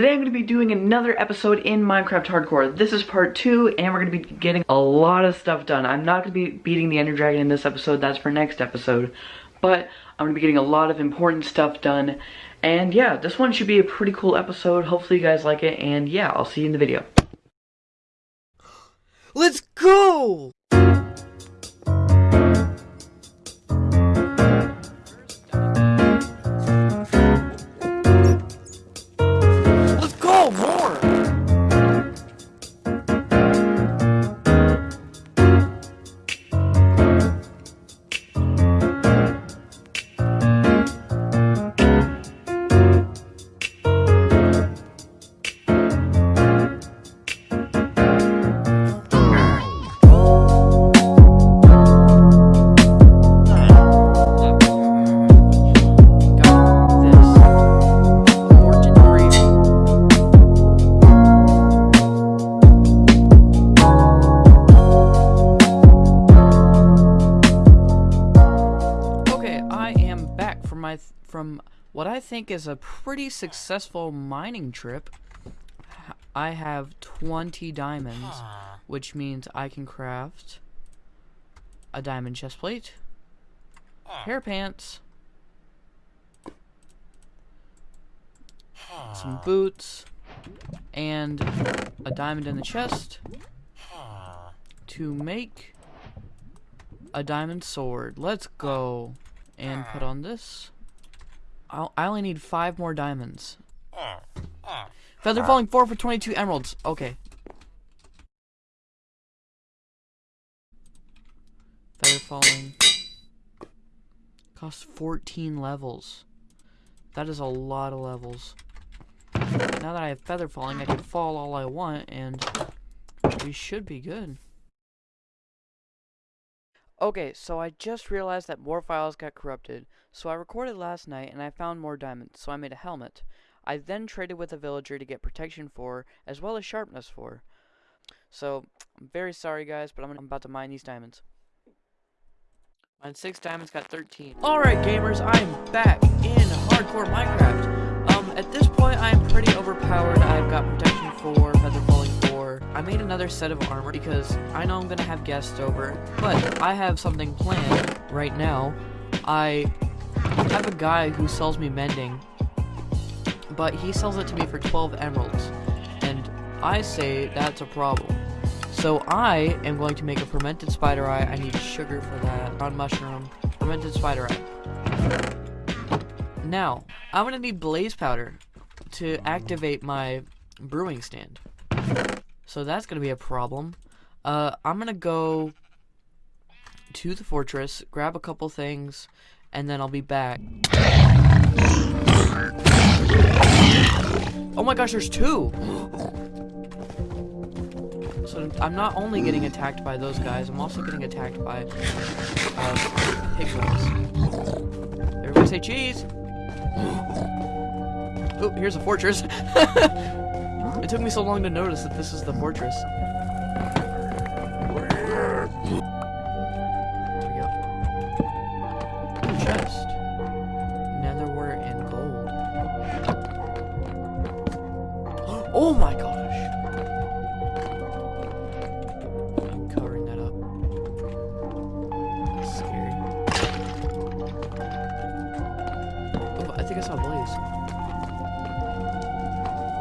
Today I'm going to be doing another episode in Minecraft Hardcore. This is part two, and we're going to be getting a lot of stuff done. I'm not going to be beating the Ender Dragon in this episode, that's for next episode. But I'm going to be getting a lot of important stuff done. And yeah, this one should be a pretty cool episode. Hopefully you guys like it, and yeah, I'll see you in the video. Let's go! From my th- from what I think is a pretty successful mining trip. I have 20 diamonds, which means I can craft a diamond chest plate, hair pants, some boots, and a diamond in the chest to make a diamond sword. Let's go. And put on this. I'll, I only need five more diamonds. Mm, mm. Feather falling 4 for 22 emeralds. Okay. Feather falling. Costs 14 levels. That is a lot of levels. Now that I have feather falling, I can fall all I want, and we should be good. Okay, so I just realized that more files got corrupted. So I recorded last night and I found more diamonds, so I made a helmet. I then traded with a villager to get protection four, as well as sharpness four. So, I'm very sorry guys, but I'm, I'm about to mine these diamonds. Mine 6 diamonds, got 13. Alright gamers, I am back in hardcore Minecraft. Um, at this point I am pretty overpowered. I've got protection four, feather falling 4. I made another set of armor because I know I'm gonna have guests over, but I have something planned right now. I have a guy who sells me mending, but he sells it to me for 12 emeralds, and I say that's a problem. So I am going to make a fermented spider eye. I need sugar for that. On mushroom, fermented spider eye. Now, I'm gonna need blaze powder to activate my brewing stand. So that's gonna be a problem. Uh, I'm gonna go to the fortress, grab a couple things, and then I'll be back. Oh my gosh, there's two! So I'm not only getting attacked by those guys, I'm also getting attacked by uh, piglins. Everybody say cheese! Oh, here's a fortress. it took me so long to notice that this is the fortress. Chest. Nether wart and gold. Oh my gosh! I'm covering that up. That's scary. Oh, I think I saw a blaze.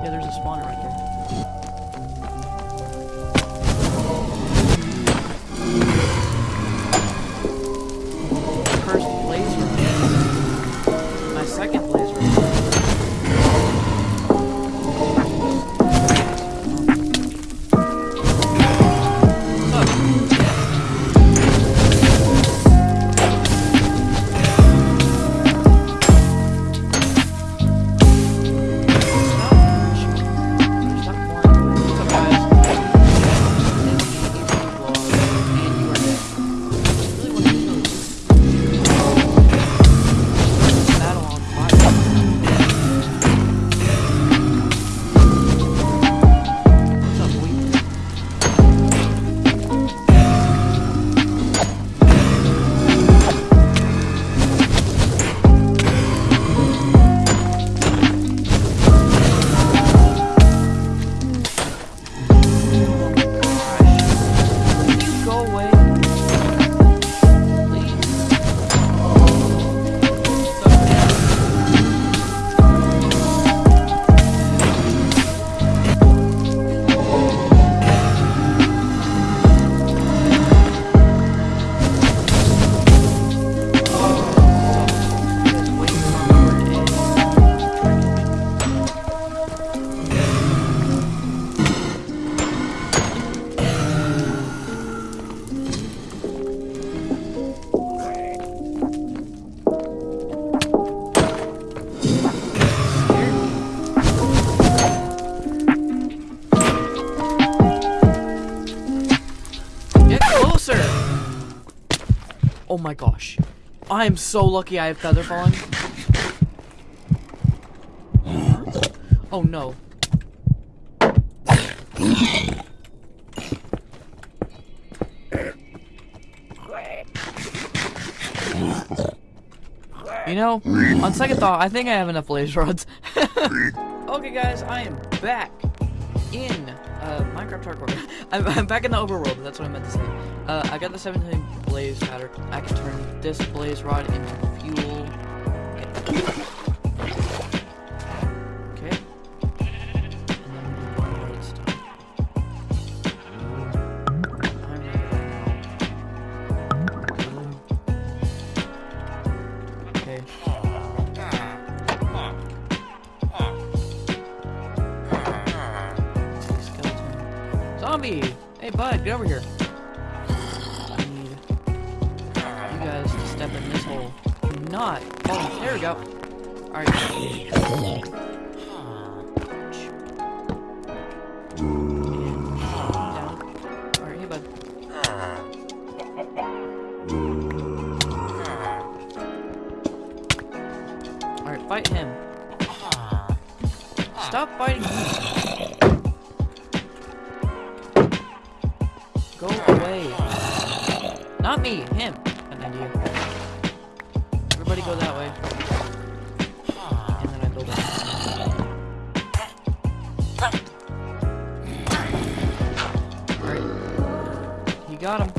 Yeah, there's a spawner right there. My gosh. I am so lucky I have feather falling. Oh no. You know, on second thought, I think I have enough blaze rods. okay, guys, I am back in uh, Minecraft Hardcore. I'm, I'm back in the overworld. That's what I meant to say. Uh, I got the 17 blaze powder. I can turn this blaze rod into fuel. Okay. Zombie! Hey, bud, get over here. I need you guys to step in this hole. Do Not. Oh, there we go. Alright. Alright, hey, bud. Alright, fight him. Stop fighting me. Go away. Not me, him. An idea. Everybody go that way. And then I. You got him.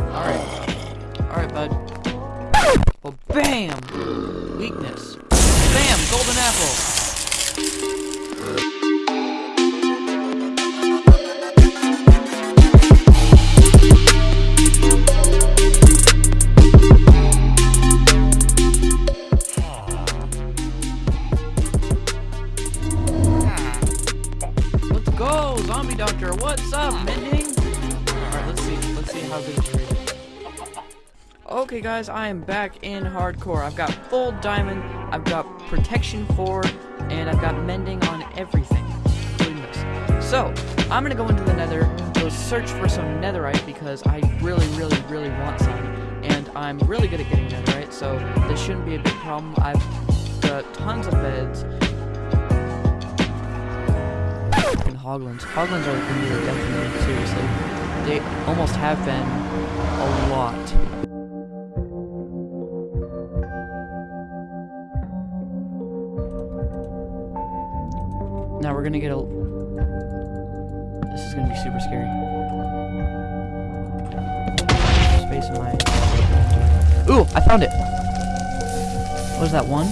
Alright. Alright, bud. Well, bam! Weakness. Bam! Golden apple! Guys, I am back in hardcore. I've got full diamond. I've got protection four, and I've got mending on everything. So I'm gonna go into the Nether, go search for some Netherite because I really, really, really want some, and I'm really good at getting Netherite, so this shouldn't be a big problem. I've got tons of beds. Fucking hoglins. Hoglins are gonna be the new definitely, seriously. They almost have been a lot. Now we're gonna get a. This is gonna be super scary. Space in my. Ooh, I found it. What is that one?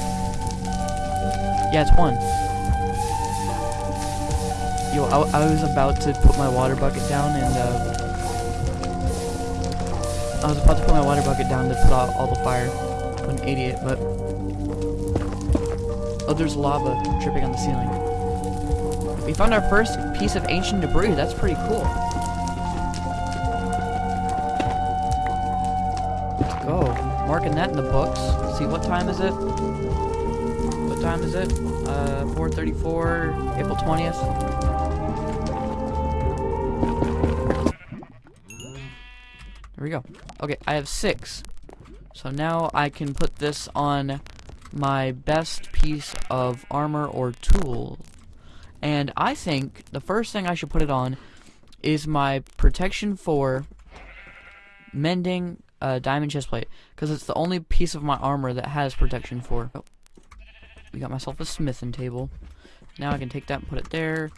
Yeah, it's one. Yo, I, I was about to put my water bucket down and, uh... I was about to put my water bucket down to put out all the fire. What an idiot, but... Oh, there's lava dripping on the ceiling. We found our first piece of ancient debris. That's pretty cool. Let's go. Marking that in the books. see, what time is it? What time is it? Uh, 4.34, April 20th. There we go. Okay, I have six. So now I can put this on my best piece of armor or tool. And I think the first thing I should put it on is my protection four mending uh, diamond chestplate. Because it's the only piece of my armor that has protection four. Oh. We got myself a smithing table. Now I can take that and put it there.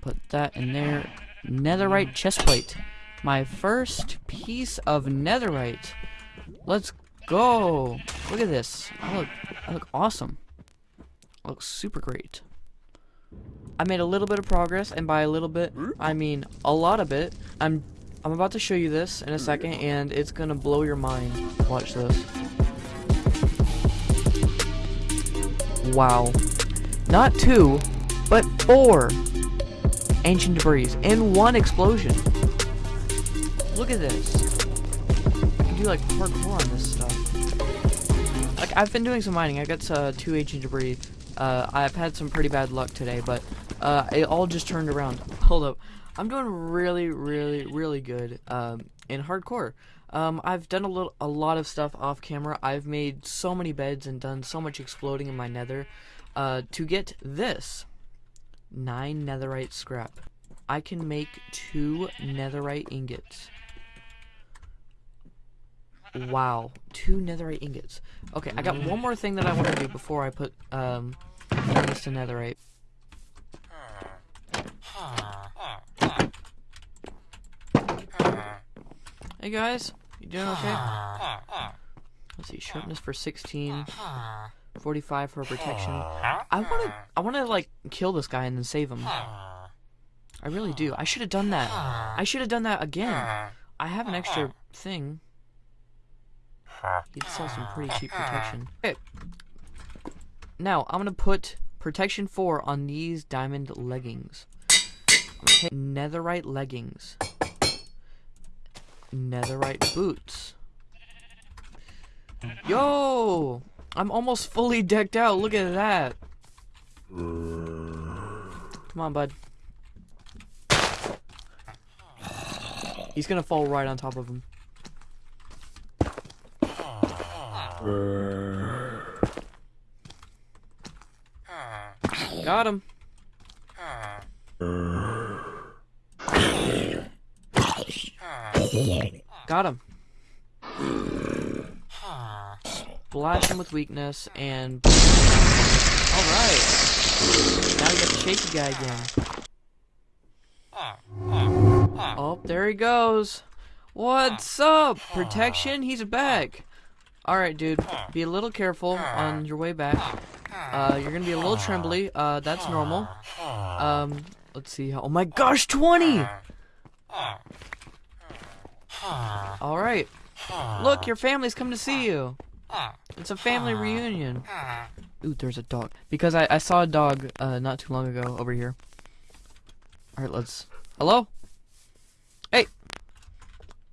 Put that in there. Netherite chestplate. My first piece of netherite. Let's go. Look at this. I look, I look awesome. I look super great. I made a little bit of progress, and by a little bit, I mean a lot of it. I'm, I'm about to show you this in a second, and it's gonna blow your mind. Watch this. Wow. Not two, but four ancient debris in one explosion. Look at this. I can do like parkour on this stuff. Like I've been doing some mining. I got uh, two ancient debris, Uh, I've had some pretty bad luck today, but uh, it all just turned around. Hold up. I'm doing really, really, really good um, in hardcore. Um, I've done a little, a lot of stuff off camera. I've made so many beds and done so much exploding in my nether uh, to get this nine netherite scrap. I can make two netherite ingots. Wow, two netherite ingots. Okay, I got one more thing that I want to do before I put um this to netherite. Hey guys, you doing okay? Let's see, sharpness for 16, 45 for protection. I wanna, I wanna like kill this guy and then save him. I really do. I should have done that. I should have done that again. I have an extra thing. He'd sell some pretty cheap uh-huh. protection. Okay. Now, I'm gonna put protection 4 on these diamond leggings. I'm gonna take netherite leggings. Netherite boots. Yo! I'm almost fully decked out. Look at that. Come on, bud. He's gonna fall right on top of him. Got him. Got him. Blast him with weakness and. Alright. Now we got the shaky guy again. Oh, there he goes. What's up? Protection? He's back. Alright, dude. Be a little careful on your way back. Uh, you're gonna be a little trembly. Uh, that's normal. Um, let's see how. Oh my gosh, 20! Alright. Look, your family's come to see you. It's a family reunion. Ooh, there's a dog. Because I, I saw a dog uh, not too long ago over here. Alright, let's... Hello? Hey!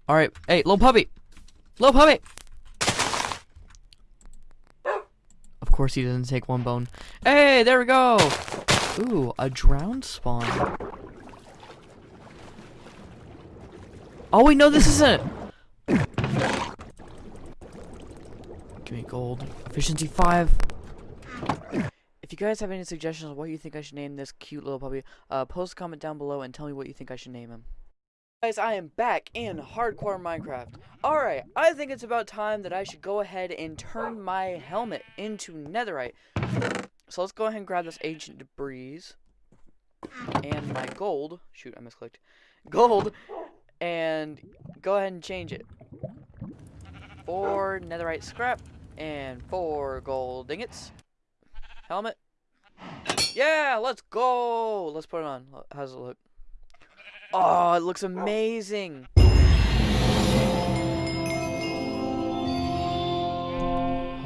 Alright, hey, little puppy! Little puppy! Of course he doesn't take one bone. Hey, there we go! Ooh, a drowned spawn. Oh wait, no, this isn't! Give me gold. Efficiency 5. If you guys have any suggestions on what you think I should name this cute little puppy, uh, post a comment down below and tell me what you think I should name him. Guys, I am back in Hardcore Minecraft. Alright, I think it's about time that I should go ahead and turn my helmet into netherite. So let's go ahead and grab this ancient debris. And my gold. Shoot, I misclicked. Gold. And go ahead and change it. Four netherite scrap. And four gold ingots. Helmet. Yeah, let's go. Let's put it on. How's it look? Oh, it looks amazing.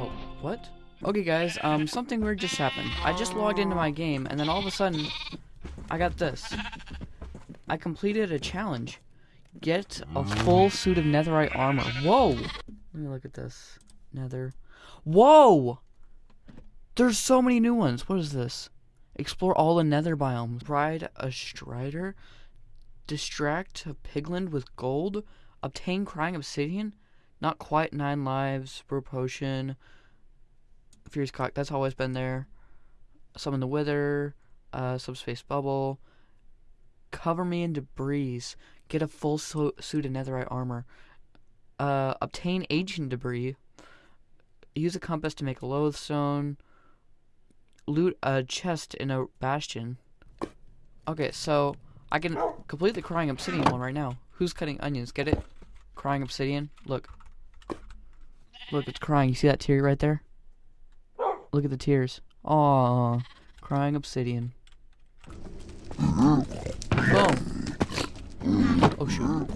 Oh, what? Okay, guys, um, something weird just happened. I just logged into my game, and then all of a sudden, I got this. I completed a challenge. Get a full suit of netherite armor. Whoa! Let me look at this. Nether. Whoa! There's so many new ones. What is this? Explore all the nether biomes. Ride a strider. Distract a piglin with gold. Obtain crying obsidian. Not quite nine lives. Brew potion. Fierce cock. That's always been there. Summon the wither. Uh, subspace bubble. Cover me in debris. Get a full su suit of netherite armor. Uh, obtain ancient debris. Use a compass to make a lodestone. Loot a chest in a bastion. Okay, so I can complete the crying obsidian one right now. Who's cutting onions? Get it? Crying obsidian. Look. Look, it's crying. You see that tear right there? Look at the tears. Aww. Crying obsidian. Boom. Oh shoot.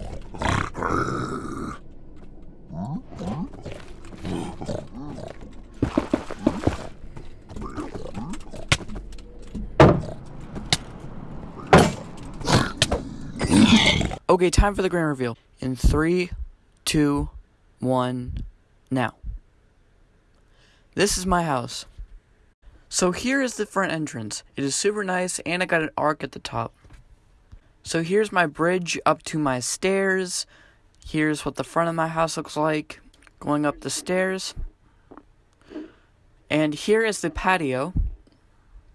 Okay, time for the grand reveal. In three, two, one, now. This is my house. So here is the front entrance. It is super nice and I got an arc at the top. So here's my bridge up to my stairs. Here's what the front of my house looks like going up the stairs. And here is the patio.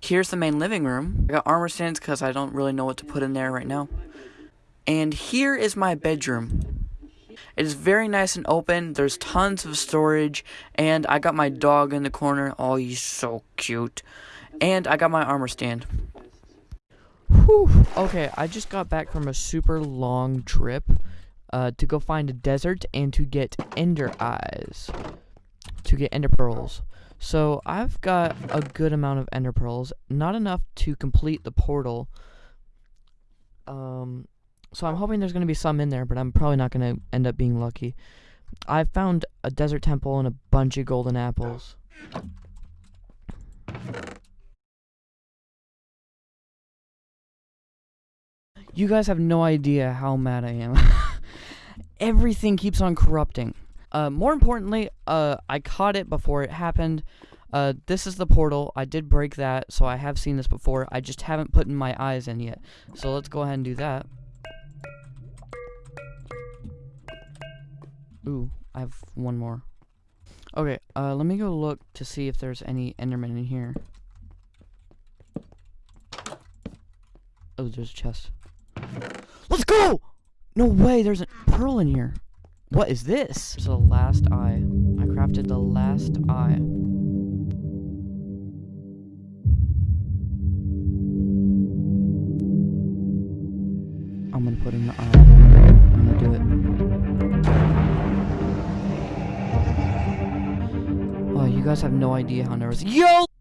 Here's the main living room. I got armor stands because I don't really know what to put in there right now. And here is my bedroom. It is very nice and open. There's tons of storage. And I got my dog in the corner. Oh, he's so cute. And I got my armor stand. Whew. Okay, I just got back from a super long trip uh, to go find a desert and to get ender eyes. To get ender pearls. So I've got a good amount of ender pearls. Not enough to complete the portal. Um, so I'm hoping there's going to be some in there, but I'm probably not going to end up being lucky. I found a desert temple and a bunch of golden apples. You guys have no idea how mad I am. Everything keeps on corrupting. Uh, more importantly, uh, I caught it before it happened. Uh, this is the portal. I did break that, so I have seen this before. I just haven't put in my eyes in yet. So let's go ahead and do that. Ooh, I have one more. Okay, uh, let me go look to see if there's any Enderman in here. Oh, there's a chest. Let's go! No way, there's a pearl in here. What is this? There's the last eye. I crafted the last eye. Guys have no idea how nervous. Yo!